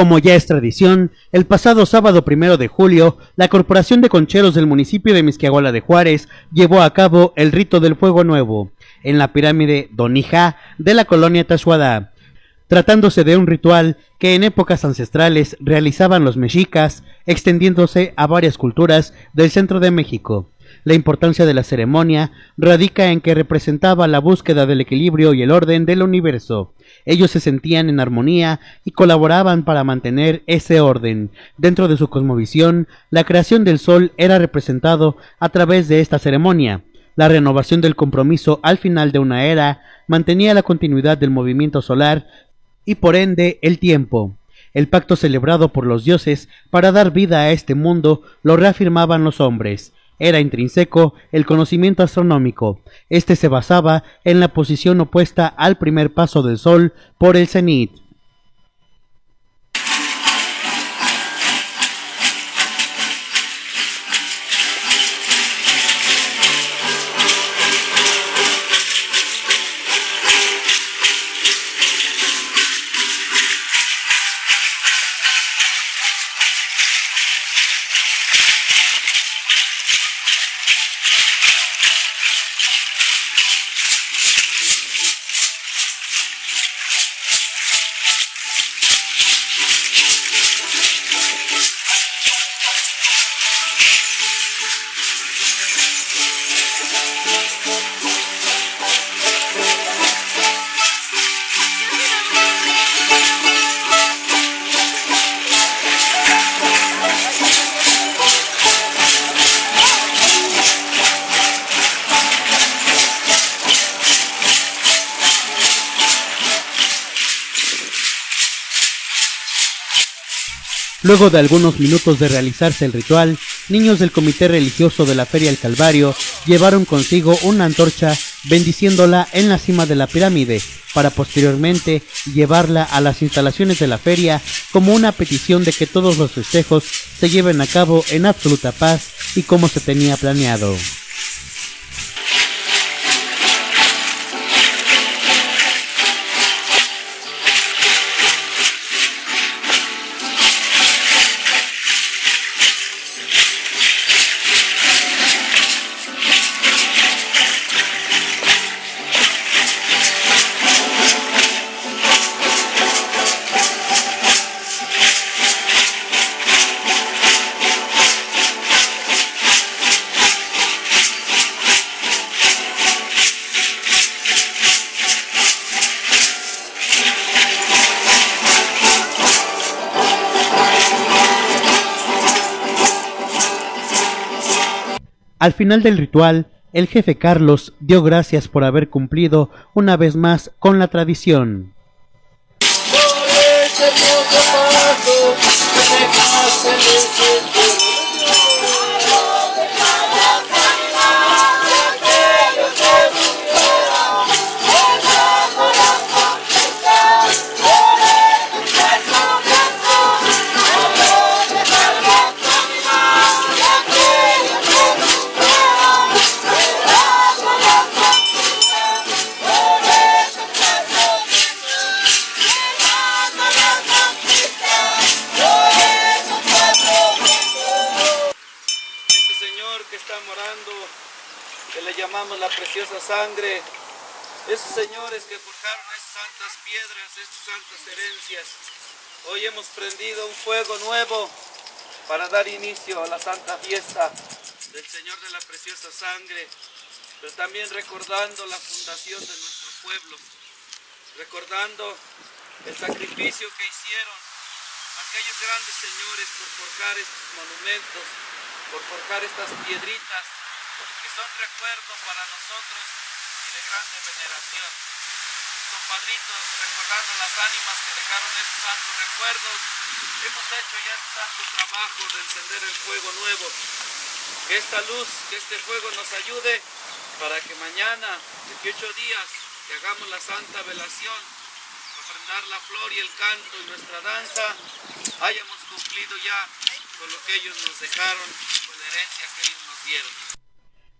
Como ya es tradición, el pasado sábado primero de julio, la Corporación de Concheros del municipio de Misquiahuala de Juárez llevó a cabo el rito del Fuego Nuevo en la pirámide Donija de la colonia Tashuada, tratándose de un ritual que en épocas ancestrales realizaban los mexicas, extendiéndose a varias culturas del centro de México. La importancia de la ceremonia radica en que representaba la búsqueda del equilibrio y el orden del universo. Ellos se sentían en armonía y colaboraban para mantener ese orden. Dentro de su cosmovisión, la creación del sol era representado a través de esta ceremonia. La renovación del compromiso al final de una era mantenía la continuidad del movimiento solar y por ende el tiempo. El pacto celebrado por los dioses para dar vida a este mundo lo reafirmaban los hombres era intrínseco el conocimiento astronómico. Este se basaba en la posición opuesta al primer paso del Sol por el cenit. Luego de algunos minutos de realizarse el ritual, niños del comité religioso de la Feria del Calvario llevaron consigo una antorcha bendiciéndola en la cima de la pirámide, para posteriormente llevarla a las instalaciones de la feria como una petición de que todos los festejos se lleven a cabo en absoluta paz y como se tenía planeado. Al final del ritual, el jefe Carlos dio gracias por haber cumplido una vez más con la tradición. Le llamamos la preciosa sangre, esos señores que forjaron esas santas piedras, esas santas herencias. Hoy hemos prendido un fuego nuevo para dar inicio a la santa fiesta del Señor de la preciosa sangre, pero también recordando la fundación de nuestro pueblo, recordando el sacrificio que hicieron aquellos grandes señores por forjar estos monumentos, por forjar estas piedritas son recuerdos para nosotros y de grande veneración. Compadritos, recordando las ánimas que dejaron estos santos recuerdos, hemos hecho ya este santo trabajo de encender el fuego nuevo. Que esta luz, que este fuego nos ayude para que mañana, 18 días, que hagamos la santa velación, ofrendar la flor y el canto y nuestra danza, hayamos cumplido ya con lo que ellos nos dejaron, con la herencia que ellos nos dieron.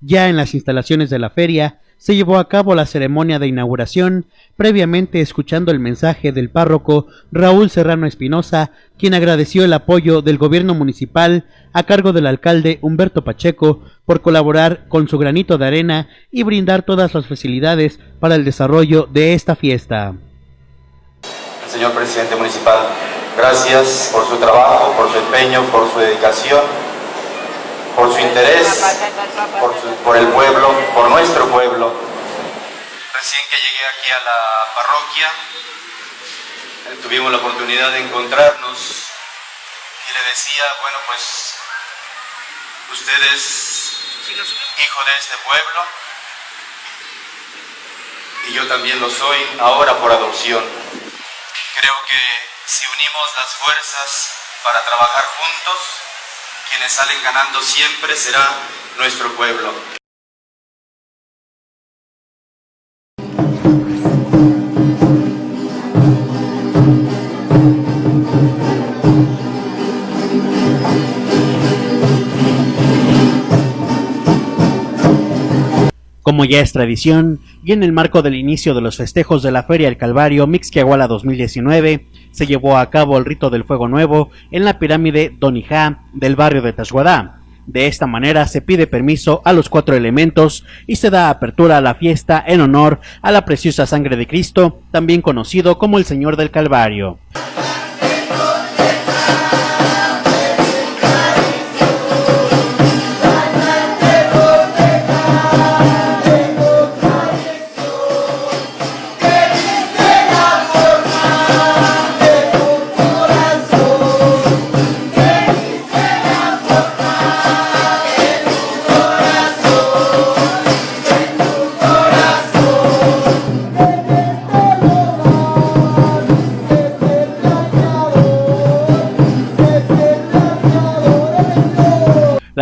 Ya en las instalaciones de la feria se llevó a cabo la ceremonia de inauguración, previamente escuchando el mensaje del párroco Raúl Serrano Espinosa, quien agradeció el apoyo del gobierno municipal a cargo del alcalde Humberto Pacheco por colaborar con su granito de arena y brindar todas las facilidades para el desarrollo de esta fiesta. Señor presidente municipal, gracias por su trabajo, por su empeño, por su dedicación por su interés, por, el pueblo, por nuestro pueblo. Recién que llegué aquí a la parroquia, eh, tuvimos la oportunidad de encontrarnos y le decía, bueno pues, usted es hijo de este pueblo y yo también lo soy ahora por adopción. Creo que si unimos las fuerzas para trabajar juntos, quienes salen ganando siempre será nuestro pueblo. Como ya es tradición, y en el marco del inicio de los festejos de la Feria del Calvario Mixquiahuala 2019, se llevó a cabo el rito del fuego nuevo en la pirámide Donijá del barrio de Tashuadá. De esta manera se pide permiso a los cuatro elementos y se da apertura a la fiesta en honor a la preciosa sangre de Cristo, también conocido como el Señor del Calvario.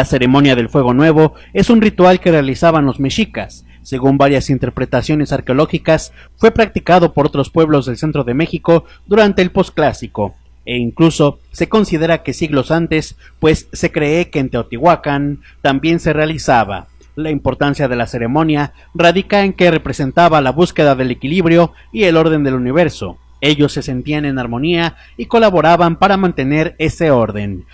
Ceremonia del fuego nuevo es un ritual que realizaban los mexicas. Según varias interpretaciones arqueológicas, fue practicado por otros pueblos del centro de México durante el posclásico, e incluso se considera que siglos antes, pues se cree que en Teotihuacán también se realizaba. La importancia de la ceremonia radica en que representaba la búsqueda del equilibrio y el orden del universo. Ellos se sentían en armonía y colaboraban para mantener ese orden.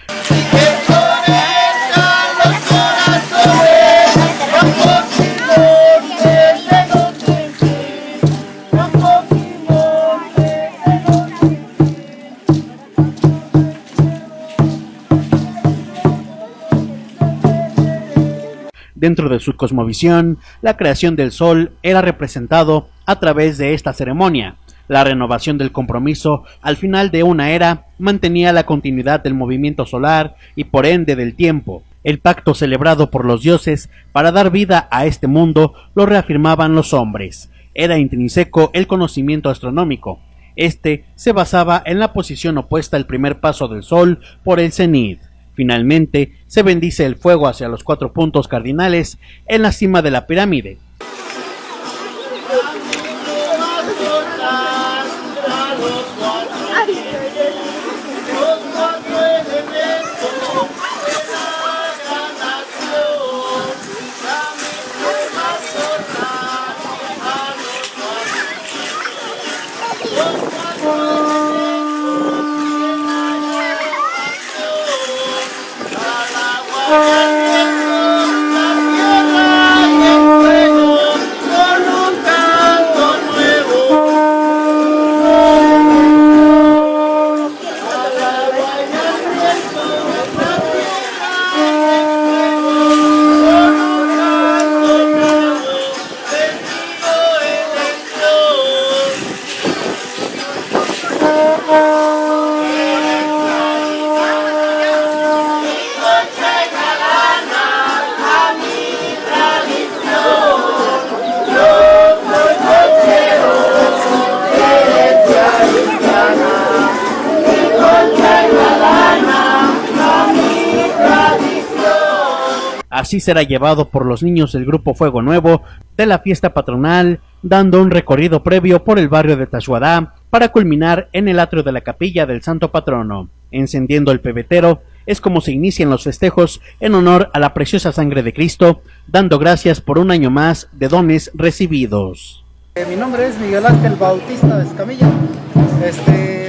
Dentro de su cosmovisión, la creación del sol era representado a través de esta ceremonia. La renovación del compromiso al final de una era mantenía la continuidad del movimiento solar y por ende del tiempo. El pacto celebrado por los dioses para dar vida a este mundo lo reafirmaban los hombres. Era intrínseco el conocimiento astronómico. Este se basaba en la posición opuesta al primer paso del Sol por el cenit. Finalmente, se bendice el fuego hacia los cuatro puntos cardinales en la cima de la pirámide. Así será llevado por los niños del grupo Fuego Nuevo de la fiesta patronal, dando un recorrido previo por el barrio de Tashuadá para culminar en el atrio de la capilla del santo patrono. Encendiendo el pebetero, es como se inician los festejos en honor a la preciosa sangre de Cristo, dando gracias por un año más de dones recibidos. Eh, mi nombre es Miguel Ángel Bautista Escamilla. Este,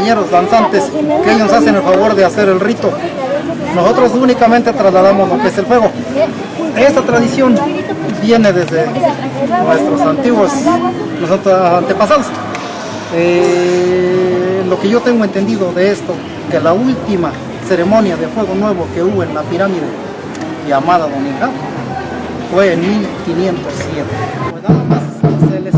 compañeros danzantes que ellos hacen el favor de hacer el rito. Nosotros únicamente trasladamos lo que es el fuego. Esta tradición viene desde nuestros antiguos nosotros antepasados. Eh, lo que yo tengo entendido de esto, que la última ceremonia de fuego nuevo que hubo en la pirámide llamada Dominga fue en 1507. Pues nada más se les